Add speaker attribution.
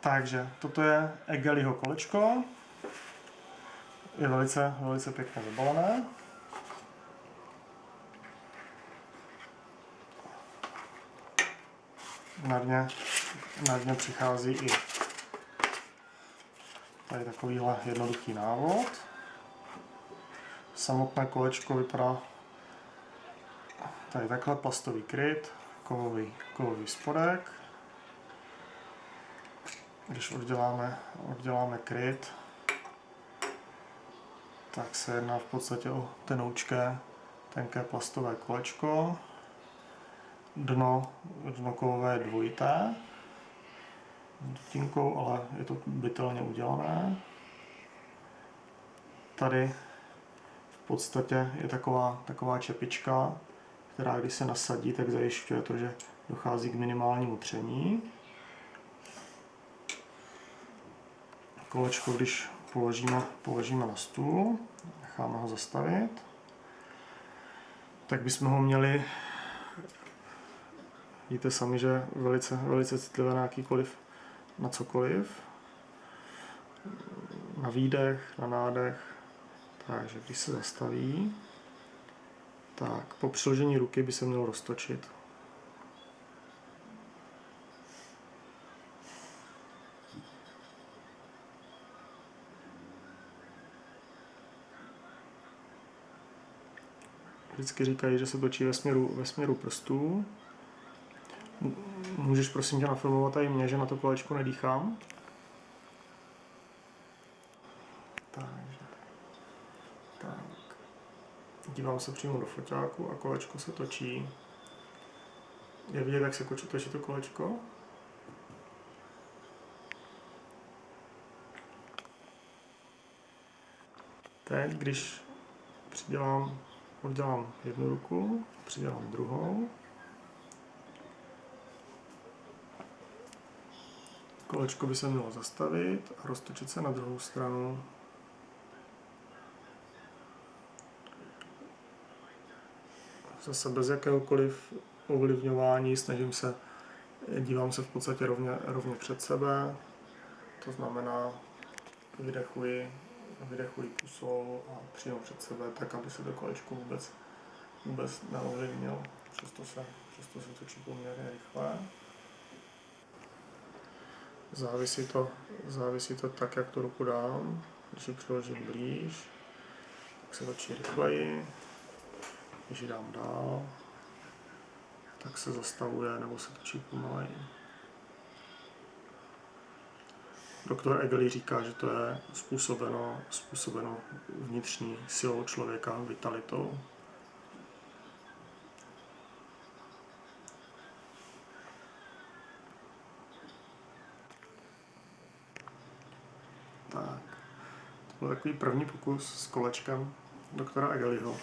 Speaker 1: Takže toto je Egeliho kolečko. Je velice, velice pěkně zabalené. Na dně, na dně přichází i tady takovýhle jednoduchý návod. Samotné kolečko vypadá tady takhle plastový kryt, kovový, kovový spodek. Když odděláme, odděláme kryt, tak se jedná v podstatě o tenoučké, tenké plastové kolečko. Dno, dno kovové je dvojité, s dutinkou, ale je to bytelně udělané. Tady v podstatě je taková, taková čepička, která když se nasadí, tak zajišťuje to, že dochází k minimálnímu tření. Kolečko, když položíme, položíme na stůl, necháme ho zastavit, tak bychom ho měli, vidíte sami, že velice, velice citlivé na jakýkoliv, na cokoliv, na výdech, na nádech, takže když se zastaví, tak po přiložení ruky by se mělo roztočit. Vždycky říkají, že se točí ve směru, ve směru prstů. Můžeš prosím tě nafilmovat i mě, že na to kolečko nedýchám? Takže. Tak. Dívám se přímo do foťáku a kolečko se točí. Je vidět, jak se točí to kolečko? Teď, když přidělám oddělám jednu ruku, přidělám druhou. Kolečko by se mělo zastavit a roztočit se na druhou stranu. Zase bez jakéhokoliv ovlivňování, snažím se, dívám se v podstatě rovně, rovně před sebe, to znamená vydechuji vydechuji pusou a přímo před sebe, tak aby se to kolečko vůbec, vůbec neovlivnilo. Přesto se, přesto se točí poměrně rychle. Závisí to, závisí to tak, jak tu ruku dám. Když ji přiložím blíž, tak se točí rychleji. Když ji dám dál, tak se zastavuje nebo se točí pomaleji. Doktor Egeli říká, že to je způsobeno, způsobeno vnitřní silou člověka, vitalitou. Tak, to byl takový první pokus s kolečkem doktora Egeliho.